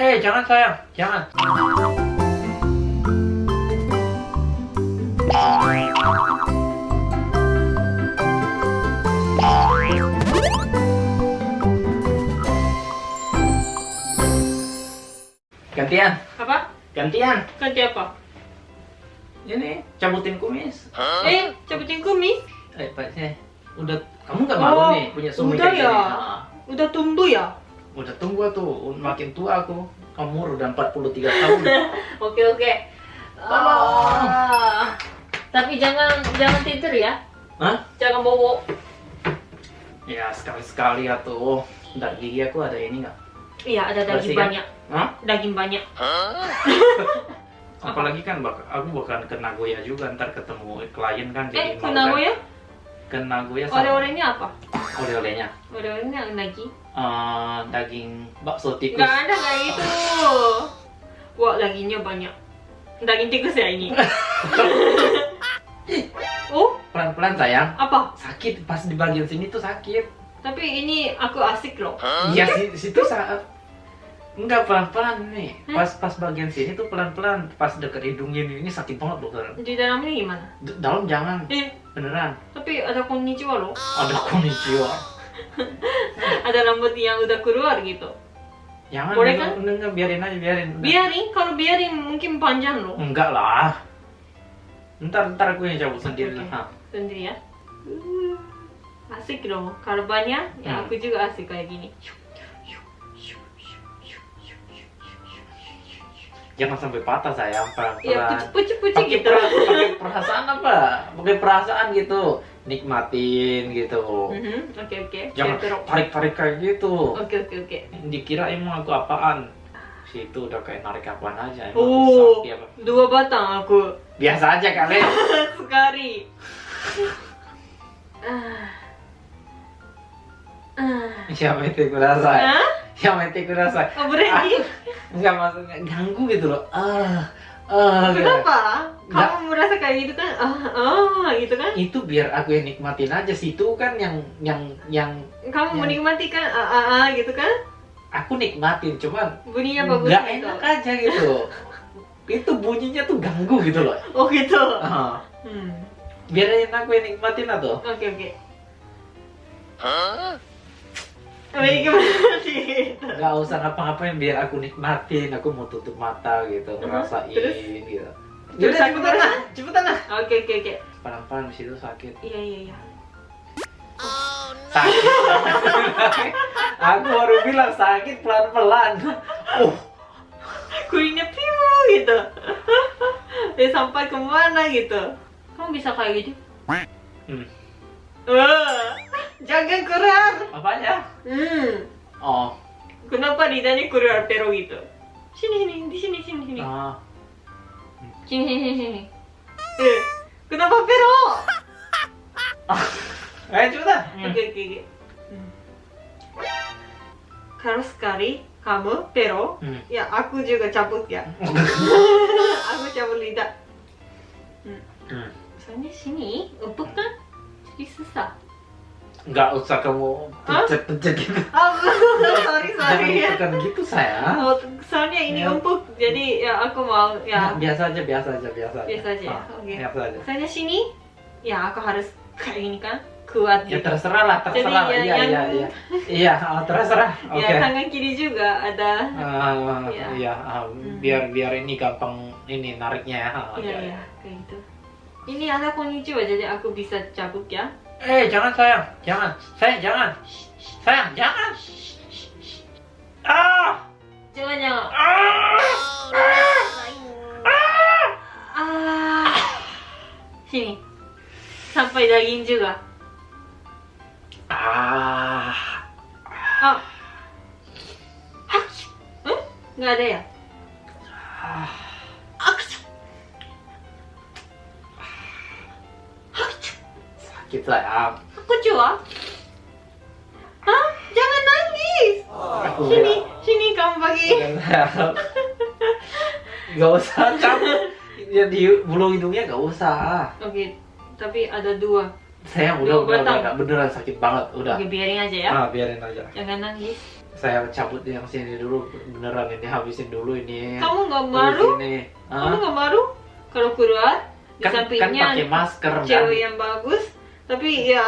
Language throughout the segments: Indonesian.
Eh, jangan sayang, jangan. Gantian, Apa? gantian. Ganti apa? Ini cabutin kumis. Eh, cabutin kumis. Eh, Pak, saya udah kamu nggak malu Oh, nih punya suami udah ya? Ah, Udah tumbuh ya? Udah tunggu tuh, makin tua aku. Umur udah 43 tahun. Oke oke. Ah. tapi jangan jangan tidur ya. Hah? Jangan bobo. Ya sekali-sekali ya tuh. Gigi aku ada ini nggak? Iya ada daging Bersih kan? banyak. Hah? Daging banyak. Apalagi kan bak aku bukan ke Nagoya juga ntar ketemu klien kan Eh, mau kenapa kan-? Ke Nagoya sama Oleh-olehnya apa? oleh-olehnya Oleh-olehnya lagi. Eh, daging bakso tikus. Nggak ada kayak itu. Wah dagingnya banyak. Daging tikus ya ini. oh Pelan-pelan sayang. apa? Sakit pas di bagian sini tuh sakit. Tapi ini aku asik loh. Iya si, situ saat Enggak pelan-pelan nih. Pas pas bagian sini tuh pelan-pelan. Pas deket hidungnya ini, ini sakit banget loh. Karen. Di dalamnya gimana? D- Dalam jangan Eh beneran. tapi ada konnichiwa loh. Ada konnichiwa. Ada rambut yang udah keluar gitu. Jangan Boleh enggak, kan? enggak, enggak, biarin aja biarin. Udah. Biarin, kalau biarin mungkin panjang loh. Enggak lah. Ntar ntar aku yang cabut sendiri Oke. lah. Sendiri ya. Uh, Asik dong. Kalau banyak, ya Hmm. aku juga asik kayak gini. Jangan sampai patah sayang pelan-pelan. Ya pucuk-pucuk gitu. pakai perasaan apa? Pakai perasaan gitu. Nikmatin gitu. Mhm, Oke oke. Jangan Saya terok. tarik-tarik kayak gitu. Oke oke oke. Dikira emang aku apaan? Situ udah kayak narik apaan aja. Emang Oh, apa? dua batang aku Biasa aja kali. sekali. Ah. Ah. Siapa itu kurasa? Hah? Siapa itu kurasa? Oh, berani? Enggak maksudnya ganggu gitu loh. Ah, ah. Gitu. Kenapa? Nggak. Kamu merasa kayak gitu kan? Ah, ah, gitu kan? Itu biar aku yang nikmatin aja. Situ kan yang yang yang Kamu Ya. menikmati kan? Ah, ah, ah, gitu kan? aku nikmatin, cuman Bunyinya bagus nggak gitu. enak aja gitu. itu bunyinya tuh ganggu gitu loh. Oh gitu. Ah, Hmm. biarin aku yang nikmatin atau. Oke oke. Wih gimana sih? Gak usah ngapa-ngapain biar aku nikmatin. Aku mau tutup mata gitu, ngerasain Terus? gitu. Terus Yaudah aku cepetan lah, cepetan lah. Oke oke oke. Pelan-pelan di situ sakit. Iya iya iya. Sakit. aku baru bilang sakit pelan-pelan. Oh, Kulitnya piu gitu. Dia sampai ke mana gitu. Kamu bisa kayak gitu? Hmm. Wah, jangan keluar. apanya? Hmm. Oh, Kenapa lidahnya keluar pero gitu? Sini sini di sini sini sini. ah. Sini sini sini. Eh, kenapa pero? Cepetan. Hmm. Oke oke oke. Hmm. Kalau sekali kamu pero, Hmm. ya aku juga cabut ya. aku cabut lidah. Hmm. Soalnya sini empuk kan, jadi susah. Nggak usah kamu Hah? pencet-pencet gitu. Oh, sorry Jangan sorry ya. gitu sayang. Oh, soalnya ini Ya. empuk, jadi ya aku mau ya. biasa aja, biasa aja, biasa aja. Biasa aja ya? Ah, Oke. Biasa aja. Soalnya sini, ya aku harus kayak ini kan, kuat Ya gitu. terserah lah, terserah. Jadi, ya, iya, iya, yang- iya. Iya, ah, terserah. Oke. Ya tangan kiri juga ada. Ah, Iya. iya, ah, biar biar ini gampang ini nariknya. Ah, Iya iya kayak gitu. Ini ada konnichiwa jadi aku bisa cabut ya. Eh, jangan sayang, jangan, sayang jangan, sayang jangan. Ah, Jangan jangan. ah, Ah. Sini. Sampai daging juga. ah. Oh. Hmm? Nggak ada ya? Sakit sayang. Aku coba. Hah? Jangan nangis. Aku Sini, sini kamu bagi. Gak usah kamu. Ya di bulu hidungnya gak usah. Oke, tapi ada dua. Sayang Dua udah udah, udah, batang. udah beneran sakit banget udah. Oke, biarin aja ya. Ah, biarin aja. Jangan nangis. saya cabut yang sini dulu beneran ini habisin dulu ini Kamu nggak malu? Kamu nggak malu kalau keluar di kan, kan sampingnya pakai masker kan cewek yang bagus, tapi ya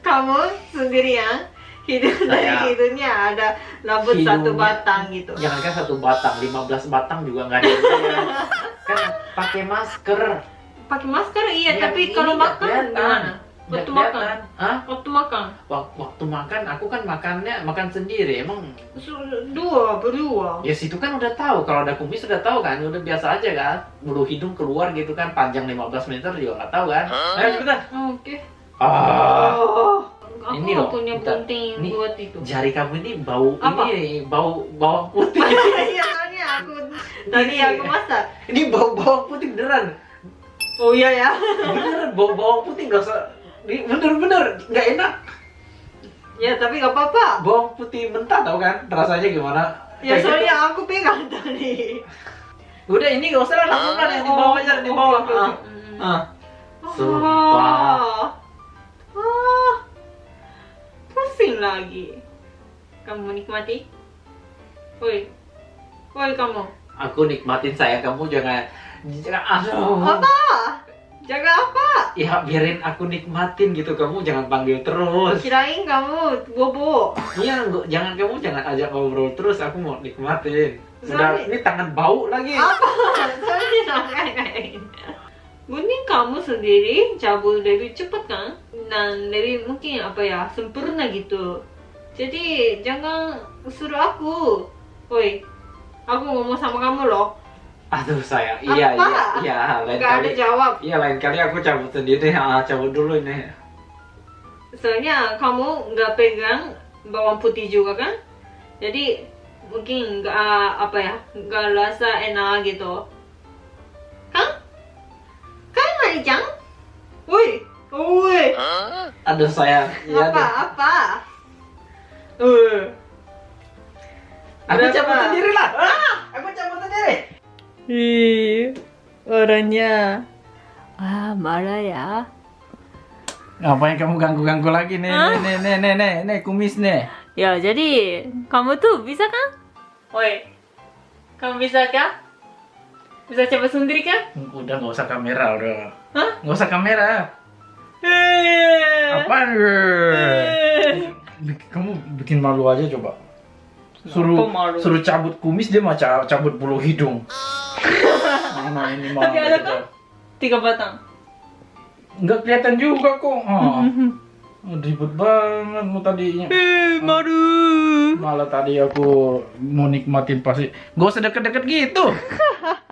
kamu sendirian hidung dari Saya- hidungnya ada rambut satu Hidungnya- batang gitu. jangan kan satu batang 15 batang juga nggak ada kan pakai masker Pakai masker iya, Ya, tapi kalau makan kelihatan. gimana? Waktu makan. Hah? waktu makan Wak- waktu makan aku kan makannya makan sendiri emang dua berdua. ya situ kan udah tahu kalau ada kumis udah tahu kan udah biasa aja kan bulu hidung keluar gitu kan panjang 15 meter juga nggak tahu kan ayo cepetan Oke. Ah Oh, aku Ini loh, punya penting Ini buat itu. jari kamu ini bau Apa? ini bau bawang putih Iya, soalnya aku tadi aku masak. ini bau bawang putih beneran Oh iya ya. beneran bau bawang putih nggak usah ini bener-bener nggak enak Ya tapi gak apa-apa. bawang putih mentah tau kan rasanya gimana Ya Kayak gitu. soalnya aku pegang tadi. udah ini nggak usah lah lakukan yang di bawah aja di bawah ah. ah. Oh. Sumpah. Pusing lagi. Kamu nikmati? Woi. Woi kamu. aku nikmatin saya kamu jangan jangan aduh Apa? Jaga apa? ya biarin aku nikmatin gitu kamu jangan panggil terus Kirain kamu bobo. iya jangan kamu jangan ajak ngobrol terus aku mau nikmatin udah Sorry. ini tangan bau lagi Apa? Soalnya jangan Mending kamu sendiri cabut lebih cepat kan? Dan lebih mungkin apa ya sempurna gitu. Jadi jangan suruh aku. Woi, aku ngomong sama kamu loh. aduh saya iya Apa? iya iya lain Gak ada kali jawab. iya lain kali aku cabut sendiri ah, cabut dulu ini Soalnya kamu nggak pegang bawang putih juga kan? Jadi mungkin nggak apa ya nggak rasa enak gitu. Kan? Kan Marijang? Woi, woi. Aduh saya iya apa deh. apa? Uh aku Berapa? cabut sendiri lah ah, aku cabut sendiri. Ih, orangnya. Ah marah ya. Ngapain kamu ganggu-ganggu lagi? Nih Hah? nih nih nih nih nih kumis nih. Ya jadi kamu tuh bisa kan woi kamu bisa kan bisa coba sendiri kan udah nggak usah kamera udah. Hah? nggak usah kamera. Eh. Apaan Eh. Kamu bikin malu aja coba. Suruh suruh cabut kumis dia mah ca- cabut bulu hidung. Mana ini mah Tapi ada kan? tiga batang. Nggak kelihatan juga kok. Oh, ribet banget lu tadinya. Eh malu. Malah tadi aku mau nikmatin pasti. Gak usah deket-deket gitu